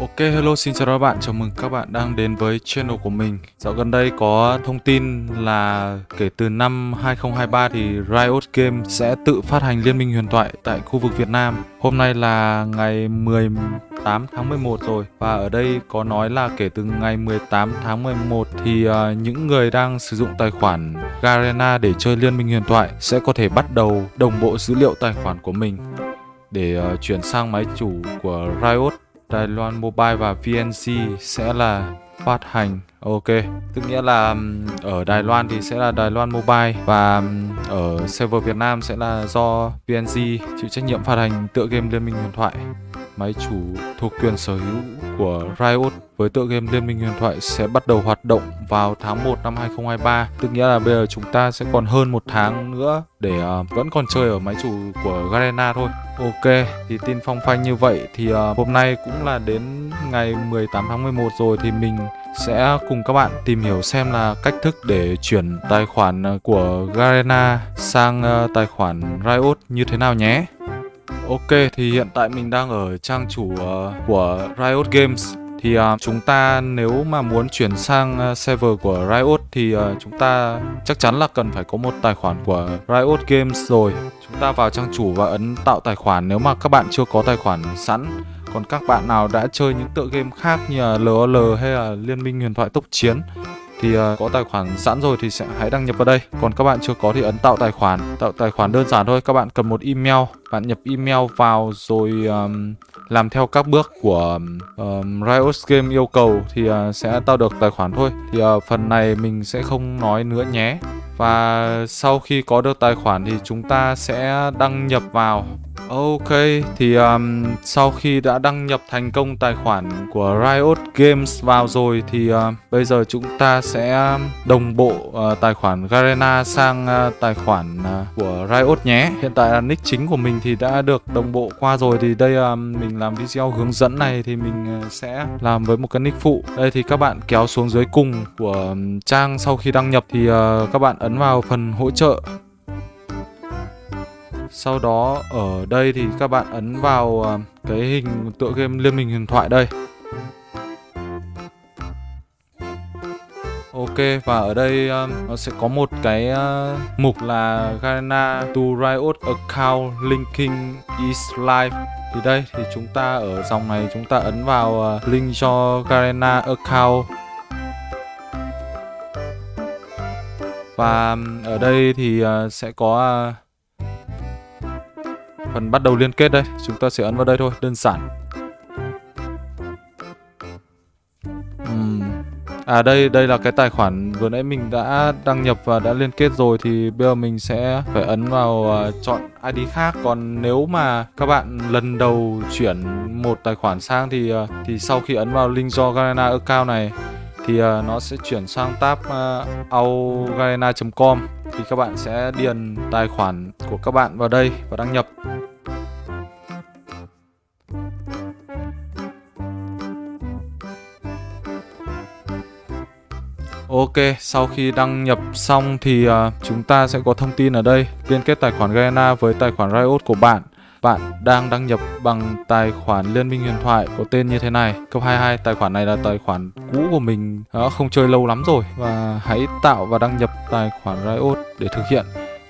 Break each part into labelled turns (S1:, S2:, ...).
S1: Ok hello xin chào các bạn, chào mừng các bạn đang đến với channel của mình. Dạo gần đây có thông tin là kể từ năm 2023 thì Riot Games sẽ tự phát hành Liên minh huyền thoại tại khu vực Việt Nam. Hôm nay là ngày 18 tháng 11 rồi. Và ở đây có nói là kể từ ngày 18 tháng 11 thì uh, những người đang sử dụng tài khoản Garena để chơi Liên minh huyền thoại sẽ có thể bắt đầu đồng bộ dữ liệu tài khoản của mình để uh, chuyển sang máy chủ của Riot. Đài Loan Mobile và VNC sẽ là phát hành Ok, tức nghĩa là ở Đài Loan thì sẽ là Đài Loan Mobile và ở server Việt Nam sẽ là do VNC chịu trách nhiệm phát hành tựa game Liên minh huyền thoại. Máy chủ thuộc quyền sở hữu của Riot với tựa game Liên minh huyền thoại sẽ bắt đầu hoạt động vào tháng 1 năm 2023. Tức nghĩa là bây giờ chúng ta sẽ còn hơn một tháng nữa để uh, vẫn còn chơi ở máy chủ của Garena thôi. Ok, thì tin phong phanh như vậy thì uh, hôm nay cũng là đến ngày 18 tháng 11 rồi thì mình sẽ cùng các bạn tìm hiểu xem là cách thức để chuyển tài khoản ờ, của Garena sang uh, tài khoản Riot như thế nào nhé. Ok, thì hiện tại mình đang ở trang chủ uh, của Riot Games thì uh, chúng ta nếu mà muốn chuyển sang uh, server của Riot thì uh, chúng ta chắc chắn là cần phải có một tài khoản của Riot Games rồi. Chúng ta vào trang chủ và ấn tạo tài khoản nếu mà các bạn chưa có tài khoản sẵn. Còn các bạn nào đã chơi những tựa game khác như là LOL hay là Liên minh huyền thoại tốc chiến thì uh, có tài khoản sẵn rồi thì sẽ hãy đăng nhập vào đây. Còn các bạn chưa có thì ấn tạo tài khoản. Tạo tài khoản đơn giản thôi. Các bạn cần một email. Bạn nhập email vào rồi um, làm theo các bước của um, Riot Game yêu cầu thì uh, sẽ tạo được tài khoản thôi. Thì uh, phần này mình sẽ không nói nữa nhé và sau khi có được tài khoản thì chúng ta sẽ đăng nhập vào Ok, thì um, sau khi đã đăng nhập thành công tài khoản của Riot Games vào rồi thì uh, bây giờ chúng ta sẽ um, đồng bộ uh, tài khoản Garena sang uh, tài khoản uh, của Riot nhé. Hiện tại là nick chính của mình thì đã được đồng bộ qua rồi thì đây uh, mình làm video hướng dẫn này thì mình uh, sẽ làm với một cái nick phụ. Đây thì các bạn kéo xuống dưới cùng của um, trang sau khi đăng nhập thì uh, các bạn ấn ấn vào phần hỗ trợ. Sau đó ở đây thì các bạn ấn vào à, cái hình tựa game Liên minh huyền thoại đây. Ok và ở đây um, nó sẽ có một cái uh, mục là Garena to Riot account linking is live thì đây thì chúng ta ở dòng này chúng ta ấn vào uh, link cho Garena account. Và ở đây thì ờ, sẽ có ờ, phần bắt đầu liên kết đây. Chúng ta sẽ ấn vào đây thôi, đơn giản. Uhm. à đây đây là cái tài khoản vừa nãy mình đã đăng nhập và đã liên kết rồi, thì bây giờ mình sẽ phải ấn vào ờ, chọn ID khác. Còn nếu mà các bạn lần đầu chuyển một tài khoản sang thì thì sau khi ấn vào link do Garena account này thì ờ, nó sẽ chuyển sang tab ờ, augarena.com thì các bạn sẽ điền tài khoản của các bạn vào đây và đăng nhập. Ok, sau khi đăng nhập xong thì uh, chúng ta sẽ có thông tin ở đây. Liên kết tài khoản Garena với tài khoản Riot của bạn. Bạn đang đăng nhập bằng tài khoản Liên minh huyền thoại có tên như thế này. Cấp 22, tài khoản này là tài khoản cũ của mình. Đã không chơi lâu lắm rồi. Và hãy tạo và đăng nhập tài khoản Riot để thực hiện.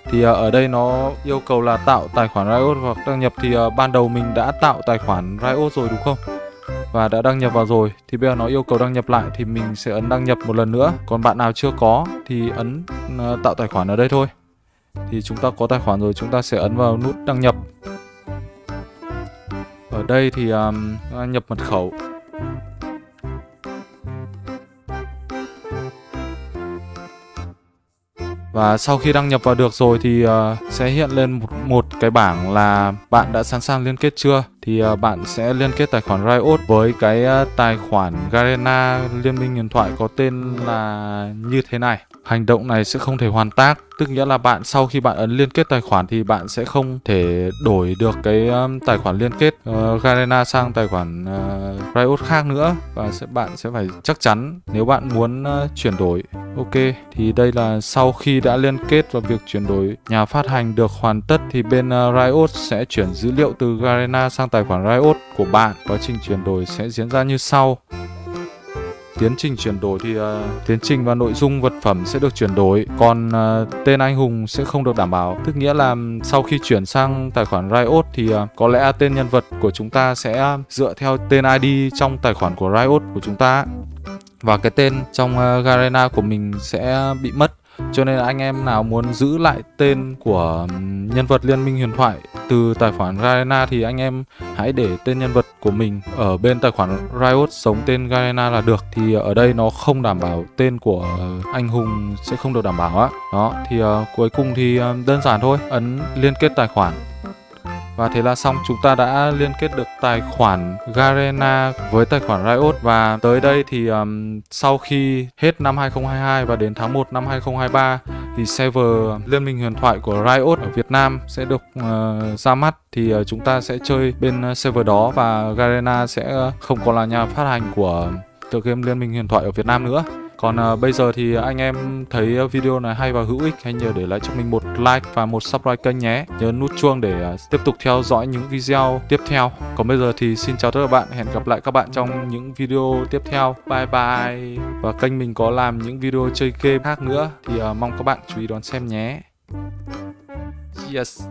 S1: Thì à, ở đây nó yêu cầu là tạo tài khoản Riot hoặc đăng nhập. Thì à, ban đầu mình đã tạo tài khoản Riot rồi đúng không? và đã đăng nhập vào rồi. Thì bây giờ nó yêu cầu đăng nhập lại thì mình sẽ ấn đăng nhập một lần nữa. Còn bạn nào chưa có thì ấn à, tạo tài khoản ở đây thôi. Thì chúng ta có tài khoản rồi chúng ta sẽ ấn vào nút đăng nhập ở đây thì um, nhập mật khẩu. Và sau khi đăng nhập vào được rồi thì uh, sẽ hiện lên một, một cái bảng là bạn đã sẵn sàng liên kết chưa? Thì à, bạn sẽ liên kết tài khoản Riot với cái à, tài khoản Garena Liên minh huyền thoại có tên là như thế này. Hành động này sẽ không thể hoàn tác Tức nghĩa là bạn sau khi bạn ấn liên kết tài khoản thì bạn sẽ không thể đổi được cái um, tài khoản liên kết uh, Garena sang tài khoản uh, Riot khác nữa và sẽ bạn sẽ phải chắc chắn nếu bạn muốn uh, chuyển đổi. Ok, thì đây là sau khi đã liên kết và việc chuyển đổi nhà phát hành được hoàn tất thì bên uh, Riot sẽ chuyển dữ liệu từ Garena sang tài tài khoản Riot của bạn. Quá trình chuyển đổi sẽ diễn ra như sau. Tiến trình chuyển đổi thì uh, tiến trình và nội dung vật phẩm sẽ được chuyển đổi, còn uh, tên anh hùng sẽ không được đảm bảo. Tức nghĩa là sau khi chuyển sang tài khoản Riot thì uh, có lẽ tên nhân vật của chúng ta sẽ dựa theo tên ID trong tài khoản của Riot của chúng ta và cái tên trong uh, Garena của mình sẽ bị mất cho nên anh em nào muốn giữ lại tên của nhân vật Liên minh huyền thoại từ tài khoản Garena thì anh em hãy để tên nhân vật của mình ở bên tài khoản Riot sống tên Garena là được. Thì ở đây nó không đảm bảo tên của anh hùng sẽ không được đảm bảo á. Đó thì uh, cuối cùng thì uh, đơn giản thôi. Ấn liên kết tài khoản và thế là xong, chúng ta đã liên kết được tài khoản Garena với tài khoản Riot và tới đây thì um, sau khi hết năm 2022 và đến tháng 1 năm 2023 thì server Liên minh huyền thoại của Riot ở Việt Nam sẽ được uh, ra mắt thì uh, chúng ta sẽ chơi bên ờ, server đó và Garena sẽ không còn là nhà phát hành của tựa game Liên minh huyền thoại ở Việt Nam nữa. Còn uh, bây giờ thì anh em thấy ờ, video này hay và hữu ích hãy nhớ để lại cho mình một like và một subscribe kênh nhé. Nhớ nút chuông để uh, tiếp tục theo dõi những video tiếp theo. Còn bây giờ thì xin chào tất cả các bạn, hẹn gặp lại các bạn trong những video tiếp theo. Bye bye. Và kênh mình có làm những video chơi game khác nữa thì uh, mong các bạn chú ý đón xem nhé. Yes.